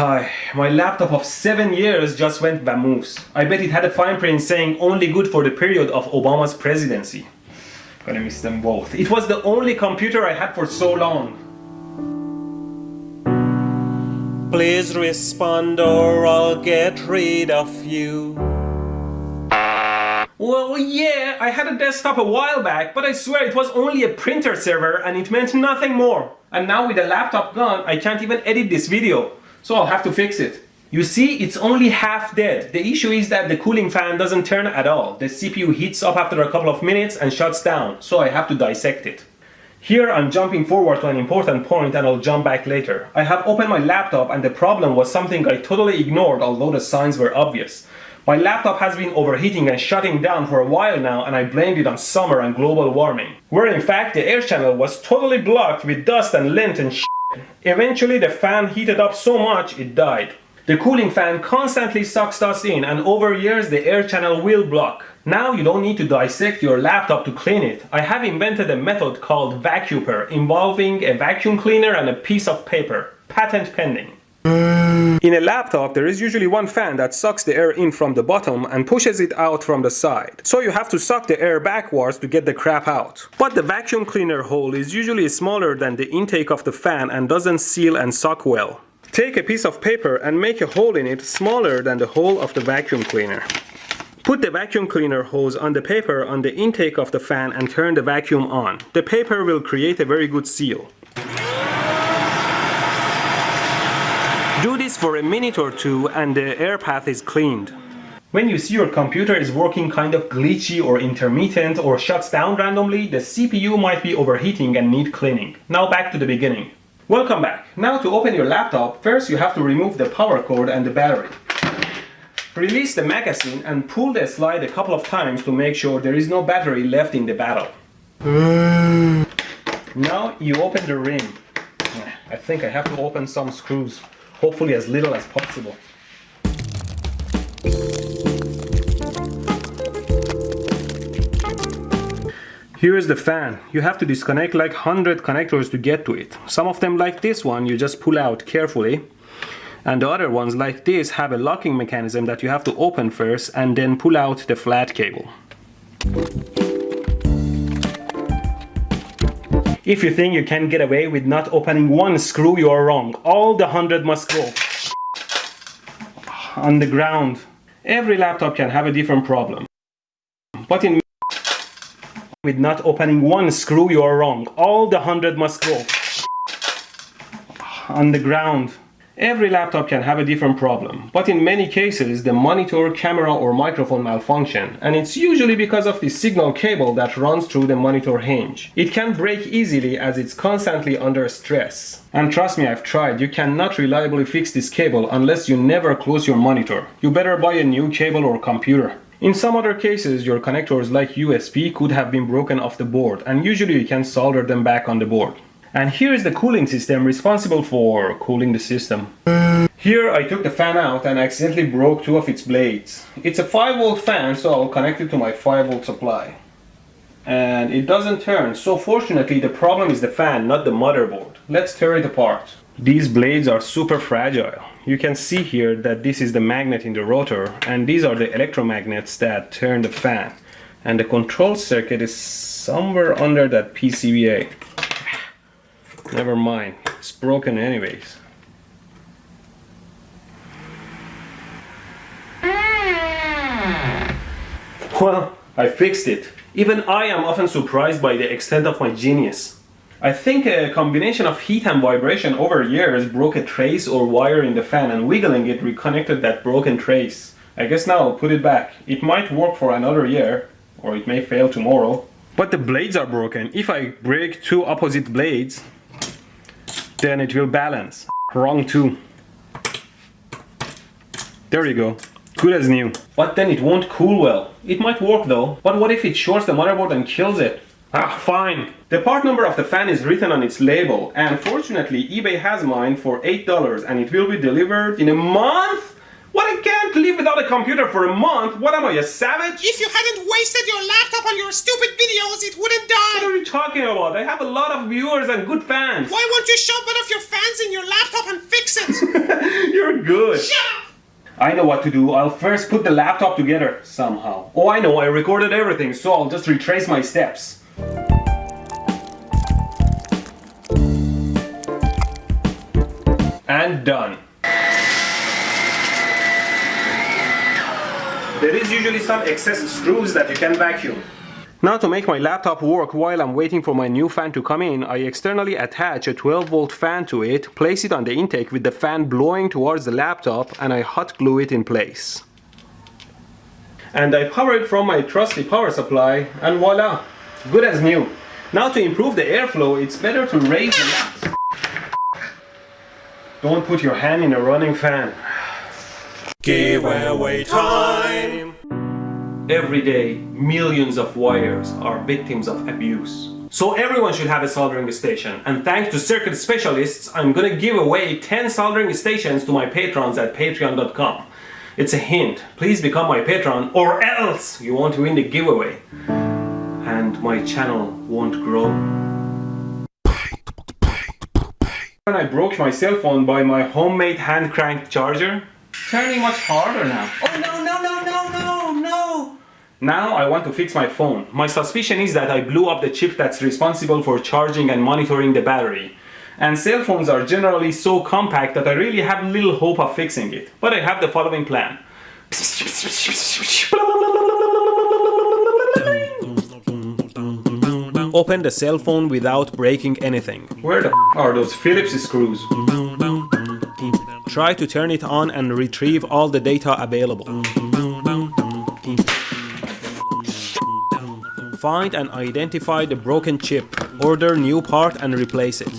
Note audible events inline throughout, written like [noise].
Hi, my laptop of 7 years just went vamoose. I bet it had a fine print saying only good for the period of Obama's presidency. Gonna miss them both. It was the only computer I had for so long. Please respond or I'll get rid of you. Well, yeah, I had a desktop a while back, but I swear it was only a printer server and it meant nothing more. And now with the laptop gone, I can't even edit this video. So I'll have to fix it. You see, it's only half dead. The issue is that the cooling fan doesn't turn at all. The CPU heats up after a couple of minutes and shuts down, so I have to dissect it. Here I'm jumping forward to an important point and I'll jump back later. I have opened my laptop and the problem was something I totally ignored although the signs were obvious. My laptop has been overheating and shutting down for a while now and I blamed it on summer and global warming. Where in fact the air channel was totally blocked with dust and lint and. Eventually the fan heated up so much it died. The cooling fan constantly sucks dust in and over years the air channel will block. Now you don't need to dissect your laptop to clean it. I have invented a method called vacuuper involving a vacuum cleaner and a piece of paper. Patent pending. In a laptop, there is usually one fan that sucks the air in from the bottom and pushes it out from the side. So you have to suck the air backwards to get the crap out. But the vacuum cleaner hole is usually smaller than the intake of the fan and doesn't seal and suck well. Take a piece of paper and make a hole in it smaller than the hole of the vacuum cleaner. Put the vacuum cleaner hose on the paper on the intake of the fan and turn the vacuum on. The paper will create a very good seal. Do this for a minute or two and the air path is cleaned. When you see your computer is working kind of glitchy or intermittent or shuts down randomly, the CPU might be overheating and need cleaning. Now back to the beginning. Welcome back. Now to open your laptop, first you have to remove the power cord and the battery. Release the magazine and pull the slide a couple of times to make sure there is no battery left in the battle. now you open the rim. I think I have to open some screws hopefully as little as possible. Here is the fan. You have to disconnect like 100 connectors to get to it. Some of them like this one you just pull out carefully. And the other ones like this have a locking mechanism that you have to open first and then pull out the flat cable. If you think you can get away with not opening one screw, you are wrong. All the hundred must go [sighs] on the ground. Every laptop can have a different problem. But in with not opening one screw, you are wrong. All the hundred must go [sighs] on the ground. Every laptop can have a different problem, but in many cases the monitor, camera or microphone malfunction and it's usually because of the signal cable that runs through the monitor hinge. It can break easily as it's constantly under stress. And trust me, I've tried, you cannot reliably fix this cable unless you never close your monitor. You better buy a new cable or computer. In some other cases, your connectors like USB could have been broken off the board and usually you can solder them back on the board. And here is the cooling system responsible for cooling the system. Here I took the fan out and accidentally broke two of its blades. It's a 5 volt fan so I'll connect it to my 5 volt supply. And it doesn't turn, so fortunately the problem is the fan, not the motherboard. Let's tear it apart. These blades are super fragile. You can see here that this is the magnet in the rotor and these are the electromagnets that turn the fan. And the control circuit is somewhere under that PCBA. Never mind, it's broken anyways. Well, I fixed it. Even I am often surprised by the extent of my genius. I think a combination of heat and vibration over years broke a trace or wire in the fan and wiggling it reconnected that broken trace. I guess now I'll put it back. It might work for another year, or it may fail tomorrow. But the blades are broken. If I break two opposite blades, then it will balance. Wrong too. There you go. Good as new. But then it won't cool well. It might work though. But what if it shorts the motherboard and kills it? Ah, fine. The part number of the fan is written on its label and fortunately eBay has mine for $8 and it will be delivered in a month? What, I can't live without a computer for a month? What am I, a savage? If you hadn't wasted your laptop on your stupid videos, it wouldn't die! What are you talking about? I have a lot of viewers and good fans. Why won't you shove one of your fans in your laptop and fix it? You're [laughs] You're good. I know what to do. I'll first put the laptop together somehow. Oh, I know. I recorded everything, so I'll just retrace my steps. And done. There is usually some excess screws that you can vacuum. Now to make my laptop work while I'm waiting for my new fan to come in, I externally attach a 12 volt fan to it, place it on the intake with the fan blowing towards the laptop and I hot glue it in place. And I power it from my trusty power supply and voila, good as new. Now to improve the airflow, it's better to raise the. Don't put your hand in a running fan. Giveaway time! Every day, millions of wires are victims of abuse. So everyone should have a soldering station. And thanks to circuit specialists, I'm gonna give away 10 soldering stations to my patrons at patreon.com. It's a hint. Please become my patron or else you won't win the giveaway. And my channel won't grow. When I broke my cell phone by my homemade hand cranked charger, turning much harder now. Oh no, no, no, no, no, no! Now I want to fix my phone. My suspicion is that I blew up the chip that's responsible for charging and monitoring the battery. And cell phones are generally so compact that I really have little hope of fixing it. But I have the following plan. Open the cell phone without breaking anything. Where the are those Phillips screws? Try to turn it on and retrieve all the data available. Find and identify the broken chip. Order new part and replace it.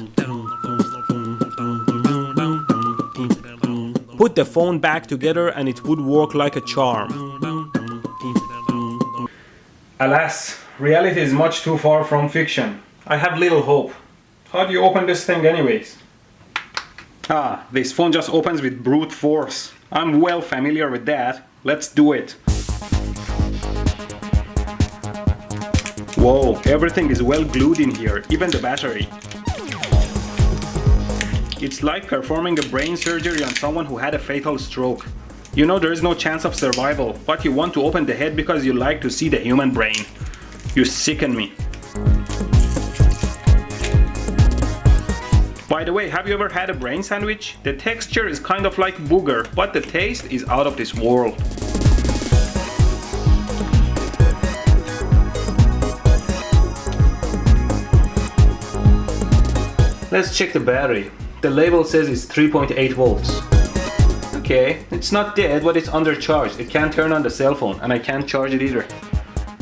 Put the phone back together and it would work like a charm. Alas, reality is much too far from fiction. I have little hope. How do you open this thing anyways? Ah, this phone just opens with brute force. I'm well familiar with that. Let's do it. Whoa, everything is well glued in here, even the battery. It's like performing a brain surgery on someone who had a fatal stroke. You know there is no chance of survival, but you want to open the head because you like to see the human brain. You sicken me. By the way, have you ever had a brain sandwich? The texture is kind of like booger, but the taste is out of this world. Let's check the battery. The label says it's 3.8 volts. Okay, it's not dead, but it's undercharged. It can't turn on the cell phone, and I can't charge it either.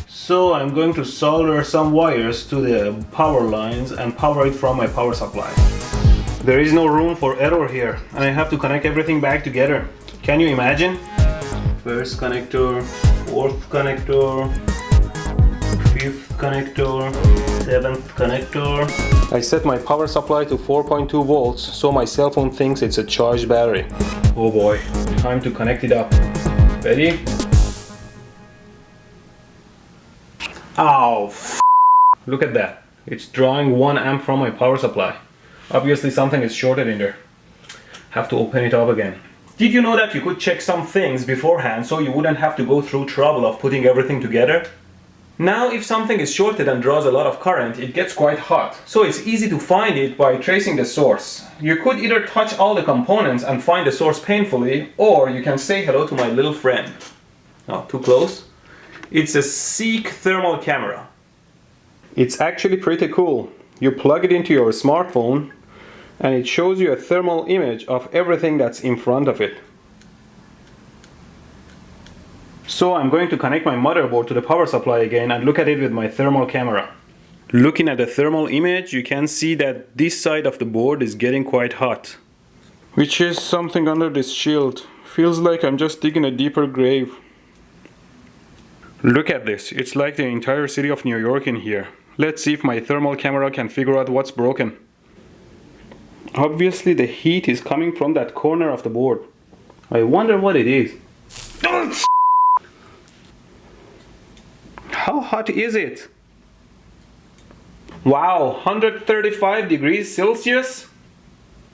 So I'm going to solder some wires to the power lines and power it from my power supply. There is no room for error here, and I have to connect everything back together. Can you imagine? First connector, fourth connector, fifth connector, seventh connector. I set my power supply to 4.2 volts, so my cell phone thinks it's a charged battery. Oh boy, time to connect it up. Ready? Ow, f Look at that. It's drawing 1 amp from my power supply. Obviously something is shorted in there. Have to open it up again. Did you know that you could check some things beforehand so you wouldn't have to go through trouble of putting everything together? Now if something is shorted and draws a lot of current, it gets quite hot. So it's easy to find it by tracing the source. You could either touch all the components and find the source painfully, or you can say hello to my little friend. Not too close. It's a Seek thermal camera. It's actually pretty cool. You plug it into your smartphone and it shows you a thermal image of everything that's in front of it. So I'm going to connect my motherboard to the power supply again and look at it with my thermal camera. Looking at the thermal image, you can see that this side of the board is getting quite hot. Which is something under this shield. Feels like I'm just digging a deeper grave. Look at this, it's like the entire city of New York in here. Let's see if my thermal camera can figure out what's broken. Obviously the heat is coming from that corner of the board. I wonder what it is. How hot is it? Wow, 135 degrees Celsius?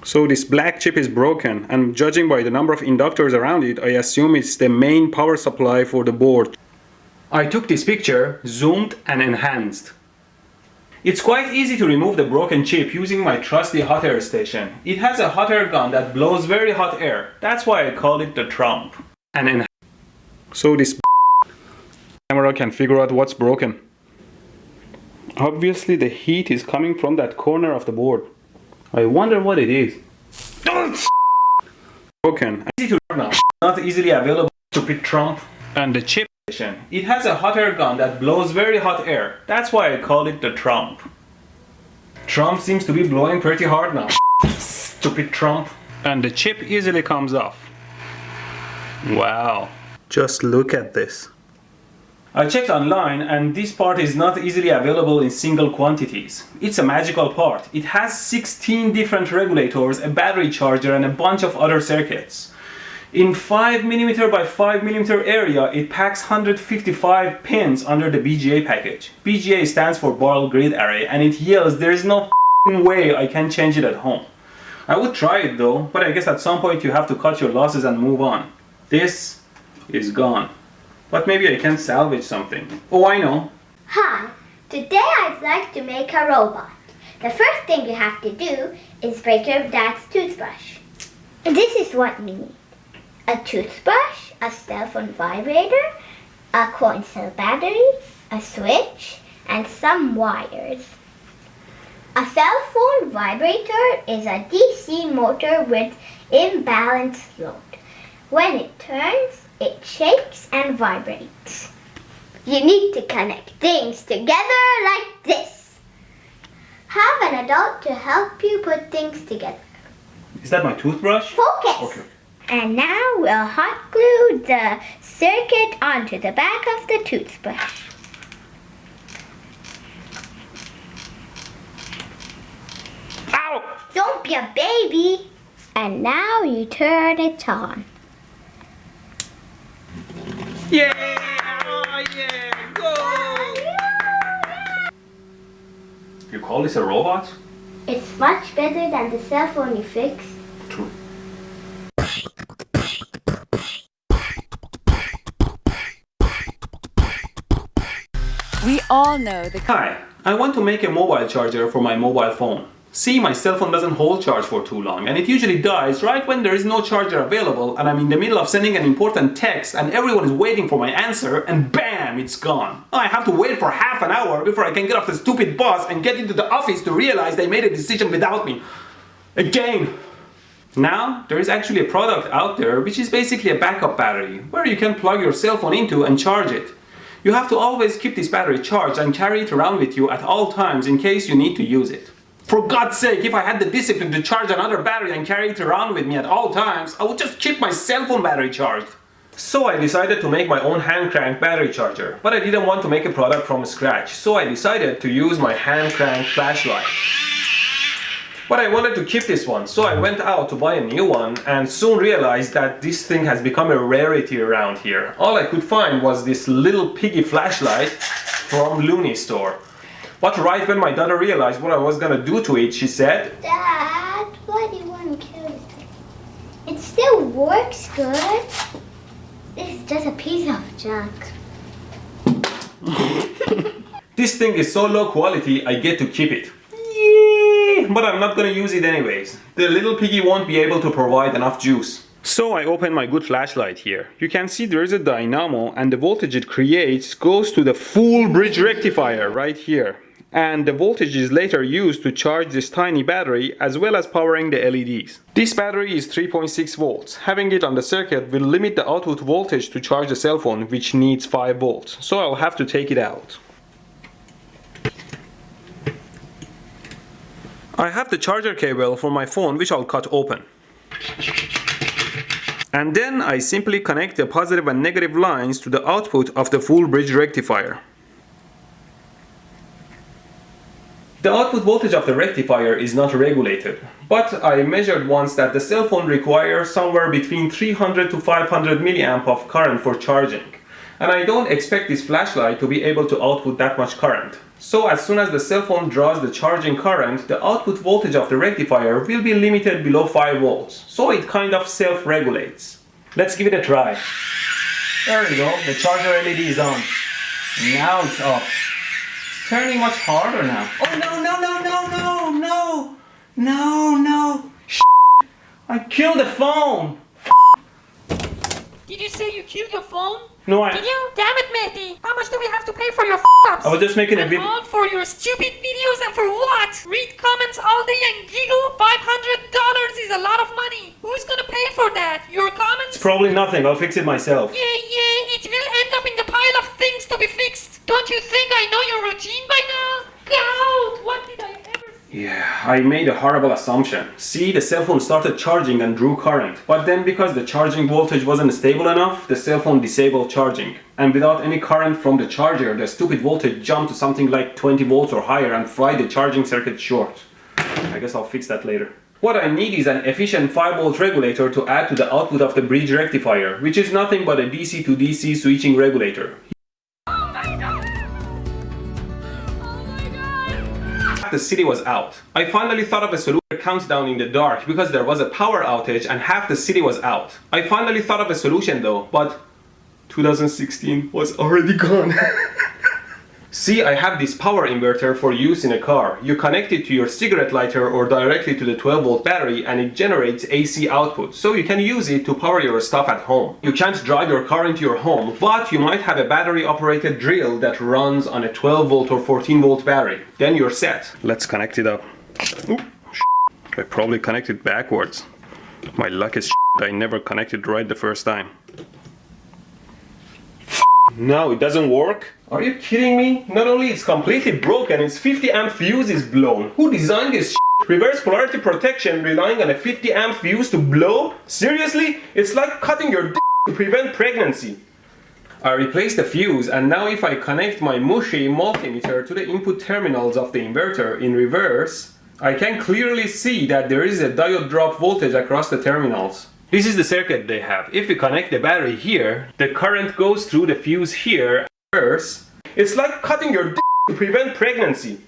So this black chip is broken and judging by the number of inductors around it, I assume it's the main power supply for the board. I took this picture, zoomed and enhanced. It's quite easy to remove the broken chip using my trusty hot air station. It has a hot air gun that blows very hot air. That's why I call it the Trump. And en so this camera can figure out what's broken. Obviously the heat is coming from that corner of the board. I wonder what it is. broken. Easy to now. Not easily available, stupid Trump. And the chip It has a hot air gun that blows very hot air. That's why I call it the Trump. Trump seems to be blowing pretty hard now. [laughs] Stupid Trump. and the chip easily comes off. Wow. Just look at this. I checked online and this part is not easily available in single quantities. It's a magical part. It has 16 different regulators, a battery charger and a bunch of other circuits. In 5mm by 5mm area, it packs 155 pins under the BGA package. BGA stands for Ball Grid Array and it yells there is no way I can change it at home. I would try it though, but I guess at some point you have to cut your losses and move on. This is gone. But maybe I can salvage something. Oh, I know. Hi, today I'd like to make a robot. The first thing you have to do is break your dad's toothbrush. This is what we need. A toothbrush, a cell phone vibrator, a coin cell battery, a switch, and some wires. A cell phone vibrator is a DC motor with imbalanced load. When it turns, it shakes and vibrates. You need to connect things together like this. Have an adult to help you put things together. Is that my toothbrush? Focus! Okay. And now we'll hot glue the circuit onto the back of the toothbrush. Ow! Don't be a baby. And now you turn it on. Yeah! Oh, yeah! Go! You call this a robot? It's much better than the cell phone you fixed. True. We all know the Hi, I want to make a mobile charger for my mobile phone. See, my cell phone doesn't hold charge for too long and it usually dies right when there is no charger available and I'm in the middle of sending an important text and everyone is waiting for my answer and BAM! It's gone. I have to wait for half an hour before I can get off the stupid bus and get into the office to realize they made a decision without me. Again! Now, there is actually a product out there which is basically a backup battery where you can plug your cell phone into and charge it. You have to always keep this battery charged and carry it around with you at all times in case you need to use it. For God's sake, if I had the discipline to charge another battery and carry it around with me at all times, I would just keep my cell phone battery charged. So I decided to make my own hand crank battery charger, but I didn't want to make a product from scratch, so I decided to use my hand crank flashlight. But I wanted to keep this one, so I went out to buy a new one and soon realized that this thing has become a rarity around here. All I could find was this little piggy flashlight from Looney store. But right when my daughter realized what I was gonna do to it, she said, Dad, why do you want to kill this thing? It still works good. This is just a piece of junk. [laughs] This thing is so low quality, I get to keep it. [laughs] But I'm not gonna use it anyways. The little piggy won't be able to provide enough juice. So I open my good flashlight here. You can see there is a dynamo and the voltage it creates goes to the full bridge rectifier right here. And the voltage is later used to charge this tiny battery as well as powering the LEDs. This battery is 3.6 volts. Having it on the circuit will limit the output voltage to charge the cell phone which needs 5 volts. So I'll have to take it out. I have the charger cable for my phone which I'll cut open. And then I simply connect the positive and negative lines to the output of the full bridge rectifier. The output voltage of the rectifier is not regulated, but I measured once that the cell phone requires somewhere between 300 to 500 milliamp of current for charging. And I don't expect this flashlight to be able to output that much current. So as soon as the cell phone draws the charging current, the output voltage of the rectifier will be limited below 5 volts. So it kind of self-regulates. Let's give it a try. There we go, the charger LED is on. Now it's off. Turning much harder now. Oh no, no, no, no, no, no, no, no. I killed the phone! Did you say you killed the phone? No, I, Did you? Damn it, Mehdi! How much do we have to pay for your f***ups? I was just making a video. all for your stupid videos and for what? Read comments all day and giggle? $500 is a lot of money. Who's gonna pay for that? Your comments? It's Probably nothing, I'll fix it myself. Yeah, yeah, it will end up in the pile of things to be fixed. Don't you think I know your routine by now? God, what did I ever Yeah, I made a horrible assumption. See, the cell phone started charging and drew current. But then because the charging voltage wasn't stable enough, the cell phone disabled charging. And without any current from the charger, the stupid voltage jumped to something like 20 volts or higher and fried the charging circuit short. I guess I'll fix that later. What I need is an efficient 5 volt regulator to add to the output of the bridge rectifier, which is nothing but a DC to DC switching regulator. The city was out. I finally thought of a solution countdown in the dark because there was a power outage and half the city was out. I finally thought of a solution though, but 2016 was already gone. [laughs] See, I have this power inverter for use in a car. You connect it to your cigarette lighter or directly to the 12 volt battery and it generates AC output, so you can use it to power your stuff at home. You can't drive your car into your home, but you might have a battery operated drill that runs on a 12 volt or 14 volt battery. Then you're set. Let's connect it up. I probably connected backwards. My luck is I never connected right the first time. No, it doesn't work. Are you kidding me? Not only it's completely broken, its 50 amp fuse is blown. Who designed this shit? Reverse polarity protection relying on a 50 amp fuse to blow? Seriously? It's like cutting your dick to prevent pregnancy. I replaced the fuse and now if I connect my Mushi multimeter to the input terminals of the inverter in reverse, I can clearly see that there is a diode drop voltage across the terminals. This is the circuit they have. If we connect the battery here, the current goes through the fuse here. It's like cutting your dick to prevent pregnancy.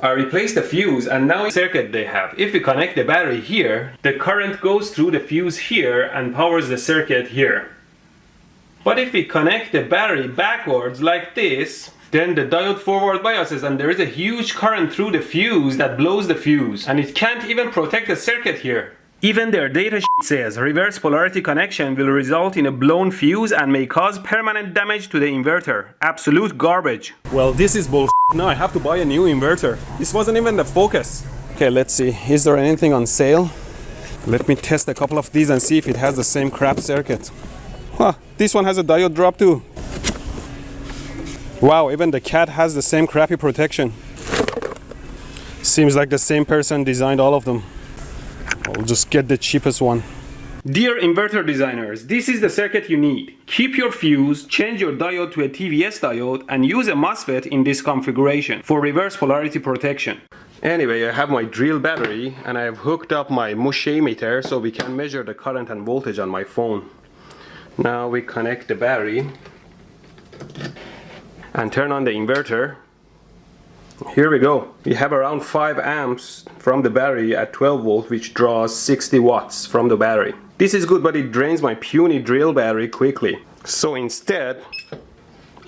I replaced the fuse and now the circuit they have. If we connect the battery here, the current goes through the fuse here and powers the circuit here. But if we connect the battery backwards like this, then the diode forward biases and there is a huge current through the fuse that blows the fuse and it can't even protect the circuit here. Even their data sheet says reverse polarity connection will result in a blown fuse and may cause permanent damage to the inverter. Absolute garbage. Well, this is bull. Now I have to buy a new inverter. This wasn't even the focus. Okay, let's see. Is there anything on sale? Let me test a couple of these and see if it has the same crap circuit. Huh, this one has a diode drop too. Wow, even the cat has the same crappy protection. Seems like the same person designed all of them. I'll just get the cheapest one. Dear inverter designers, this is the circuit you need. Keep your fuse, change your diode to a TVS diode and use a MOSFET in this configuration for reverse polarity protection. Anyway, I have my drill battery and I have hooked up my Mooshimeter so we can measure the current and voltage on my phone. Now we connect the battery and turn on the inverter here we go. We have around 5 amps from the battery at 12 volt which draws 60 watts from the battery. This is good but it drains my puny drill battery quickly. So instead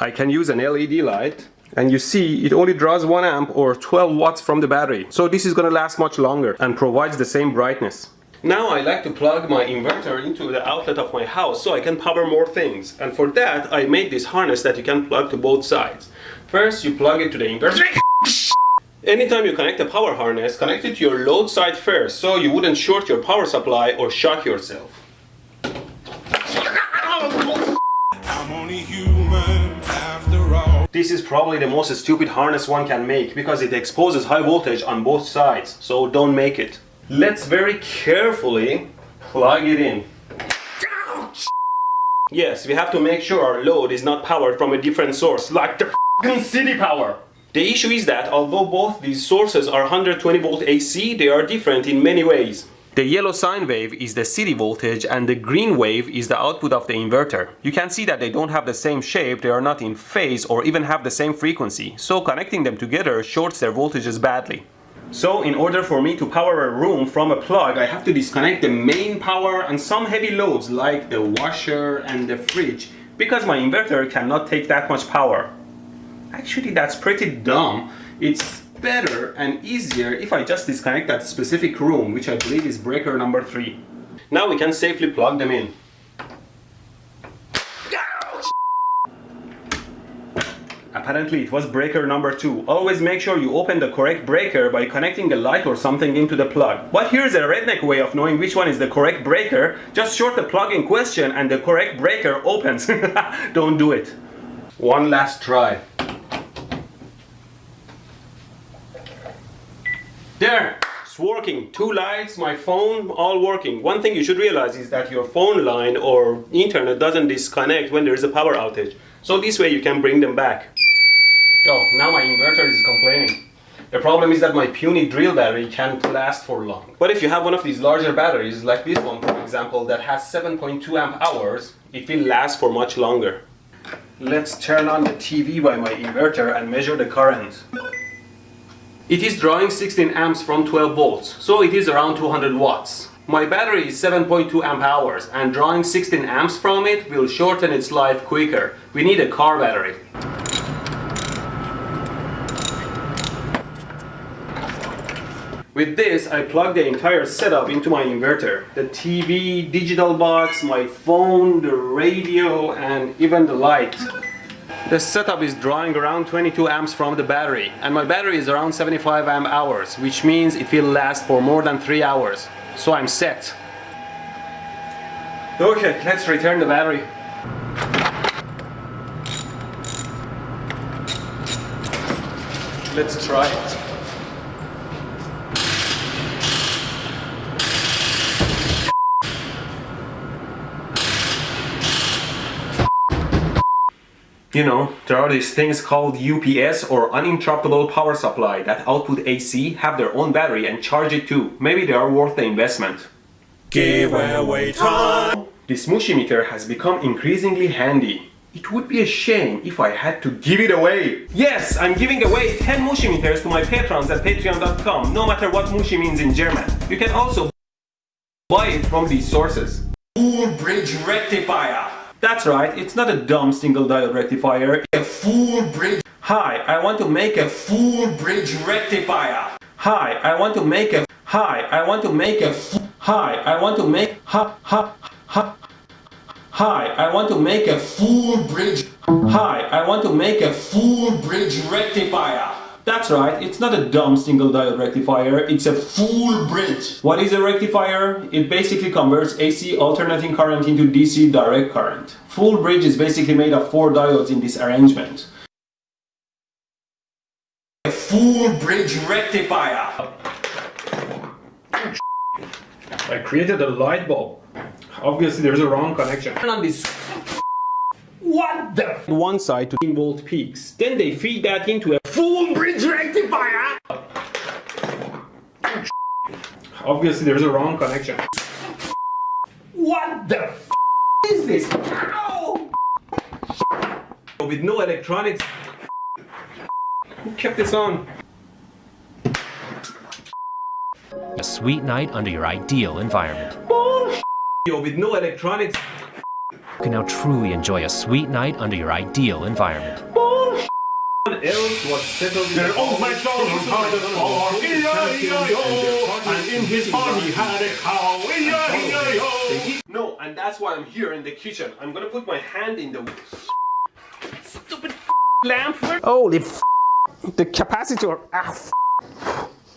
I can use an LED light and you see it only draws 1 amp or 12 watts from the battery. So this is gonna last much longer and provides the same brightness. Now I like to plug my inverter into the outlet of my house so I can power more things. And for that I made this harness that you can plug to both sides. First you plug it to the inverter. Anytime you connect a power harness, connect it to your load side first so you wouldn't short your power supply or shock yourself. I'm only human after all. This is probably the most stupid harness one can make because it exposes high voltage on both sides, so don't make it. Let's very carefully plug it in. Yes, we have to make sure our load is not powered from a different source, like the city power. The issue is that although both these sources are 120 volt AC, they are different in many ways. The yellow sine wave is the city voltage and the green wave is the output of the inverter. You can see that they don't have the same shape, they are not in phase or even have the same frequency, so connecting them together shorts their voltages badly. So in order for me to power a room from a plug, I have to disconnect the main power and some heavy loads like the washer and the fridge because my inverter cannot take that much power. Actually, that's pretty dumb. It's better and easier if I just disconnect that specific room, which I believe is breaker number 3. Now we can safely plug them in. Apparently it was breaker number 2. Always make sure you open the correct breaker by connecting a light or something into the plug. But here's a redneck way of knowing which one is the correct breaker. Just short the plug in question and the correct breaker opens. [laughs] Don't do it. One last try. There, it's working. Two lights, my phone, all working. One thing you should realize is that your phone line or internet doesn't disconnect when there is a power outage. So this way you can bring them back. Oh, now my inverter is complaining. The problem is that my puny drill battery can't last for long. But if you have one of these larger batteries, like this one for example, that has 7.2 amp hours, it will last for much longer. Let's turn on the TV by my inverter and measure the current. It is drawing 16 amps from 12 volts, so it is around 200 watts. My battery is 7.2 amp hours and drawing 16 amps from it will shorten its life quicker. We need a car battery. With this, I plug the entire setup into my inverter. The TV, digital box, my phone, the radio, and even the light. The setup is drawing around 22 amps from the battery, and my battery is around 75 amp hours, which means it will last for more than 3 hours. So I'm set. Okay, let's return the battery. Let's try it. You know, there are these things called UPS or uninterruptible power supply that output AC, have their own battery and charge it too. Maybe they are worth the investment. Giveaway time. This Mooshimeter has become increasingly handy. It would be a shame if I had to give it away. Yes, I'm giving away 10 Mooshimeters to my patrons at patreon.com, no matter what Mushi means in German. You can also buy it from these sources. Full bridge rectifier. That's right, it's not a dumb single diode rectifier. A full bridge. Hi, I want to make a full bridge rectifier. Hi, I want to make a. Hi, I want to make a. Hi, I want to make. Ha ha ha. Hi, I want to make a full bridge. Hi, I want to make a full bridge rectifier. That's right, it's not a dumb single diode rectifier, it's a full bridge. What is a rectifier? It basically converts AC alternating current into DC direct current. Full bridge is basically made of four diodes in this arrangement. A full bridge rectifier. I created a light bulb. Obviously there's a wrong connection. Turn on this what the? One side to 10 volt peaks. Then they feed that into a full bridge rectifier. Obviously there's a wrong connection. What the is this? Ow! With no electronics. Who kept this on? A sweet night under your ideal environment. Yo, with no electronics. You can now truly enjoy a sweet night under your ideal environment. else was settled in Their old MacDonald had a farm, E-I-E-I-O, and in his farm he had a cow, E-I-E-I-O. No, and that's why I'm here in the kitchen. I'm gonna put my hand in the stupid [laughs] lamp. Holy f the capacitor. Ah, f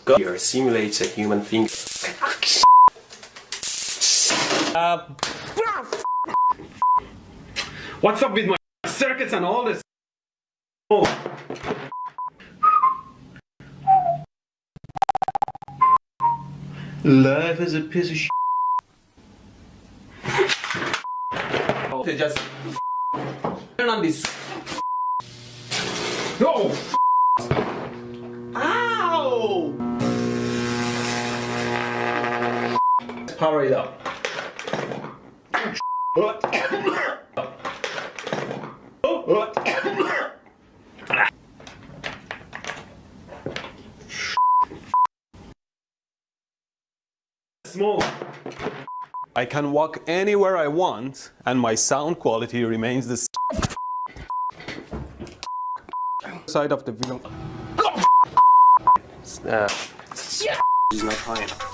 God. Here simulates a human finger. [laughs] Uh, what's up with my circuits and all this? Oh. Life is a piece of sh. Oh, they just turn on this. No. Ow! power it up. Smoke. I can walk anywhere I want and my sound quality remains the same. Side of the video. Uh, is not high enough.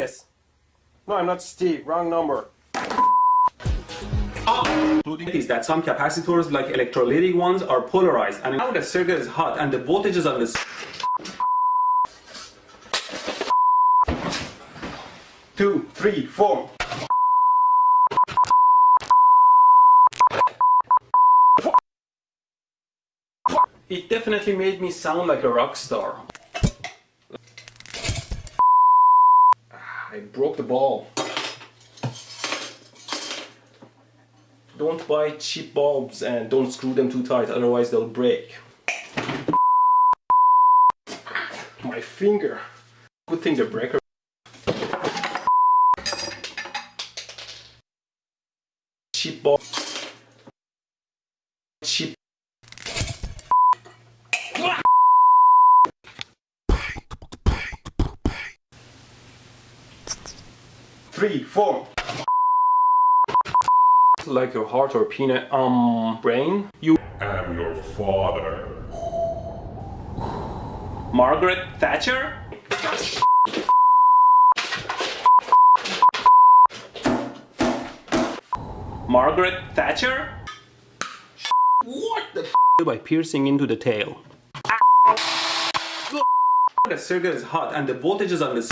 Yes. No, I'm not Steve. Wrong number. Including is that some capacitors like electrolytic ones are polarized and now the circuit is hot and the voltage is on this two, three, four. It definitely made me sound like a rock star. Ah, I broke the ball. Don't buy cheap bulbs and don't screw them too tight, otherwise they'll break. My finger. Good thing the breaker. Cheap bulb. Cheap. Three, four like your heart or peanut um brain? You am your father. Margaret Thatcher? Margaret Thatcher? What the f? By piercing into the tail. The circuit is hot and the voltage is on this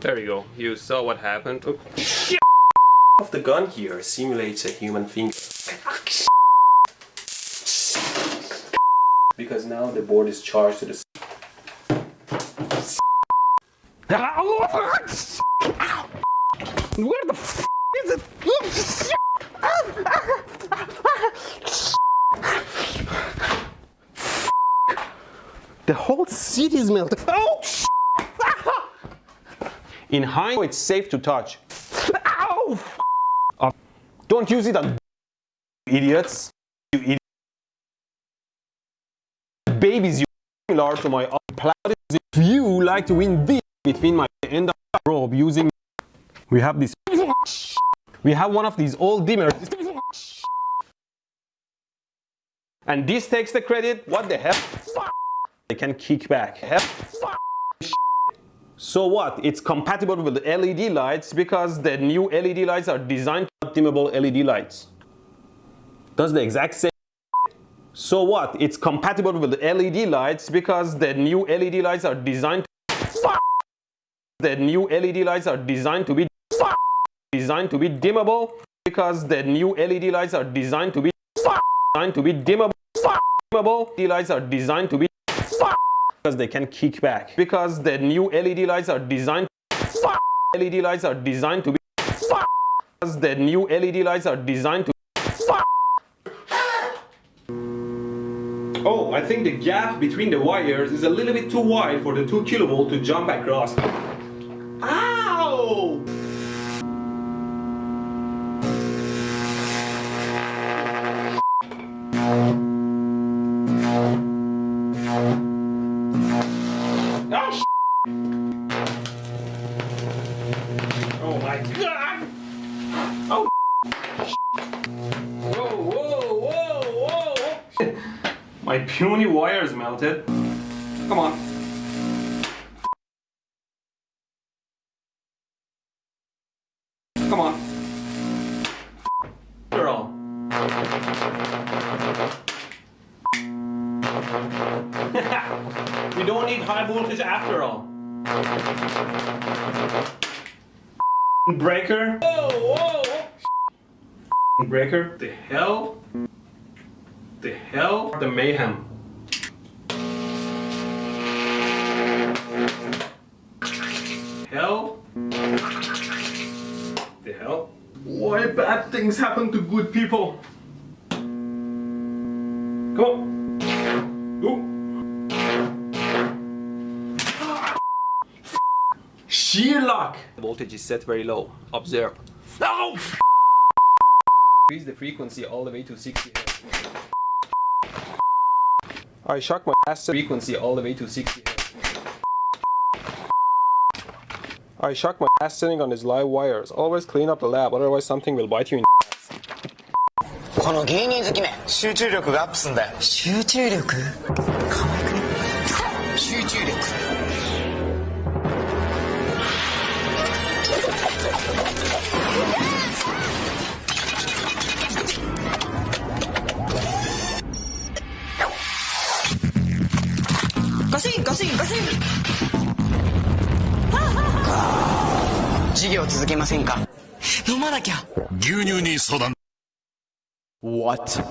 There you saw what happened. Oh, shit. Of the gun here simulates a human finger. Because now the board is charged to the. Where the f is it? The whole city is melted. Oh! In high, it's safe to touch. Ow! Uh, don't use it on [laughs] idiots. You idiots. Babies, you [laughs] similar to my applaud. If you like to win this between my end of robe using, [laughs] we have this. We have one of these old dimmers. And this takes the credit. What the hell? They can kick back. So what? It's compatible with LED lights because the new LED lights are designed to dimmable LED lights. Does the exact same so what? It's compatible with LED lights because the new LED lights are designed to [laughs] the new LED lights are designed to be [laughs] designed to be dimmable because the new LED lights are designed to be [laughs] designed to be dimmable dimmable LED lights are designed to be because they can kick back because the new LED lights are designed LED lights are designed to be because the new LED lights are designed to Oh, I think the gap between the wires is a little bit too wide for the 2 kilovolt to jump across. Ow! My puny wires melted. Come on. Come on. Girl. [laughs] we don't need high voltage after all. Breaker. Whoa, whoa, whoa. Breaker. The hell? The hell? The mayhem. Hell? The hell? Why bad things happen to good people. Come on. Go. Sheer luck. The voltage is set very low. Observe. No! Increase the frequency all the way to 60 Hz. I shock my ass frequency all the way to 60 Hz. I shock my ass sitting on these live wires. Always clean up the lab, otherwise something will bite you in この芸人好きめ集中力がアップすんだよ集中力 せんか飲まなきゃ牛乳に相談 What?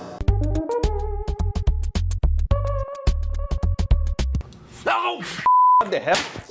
No! What the hell?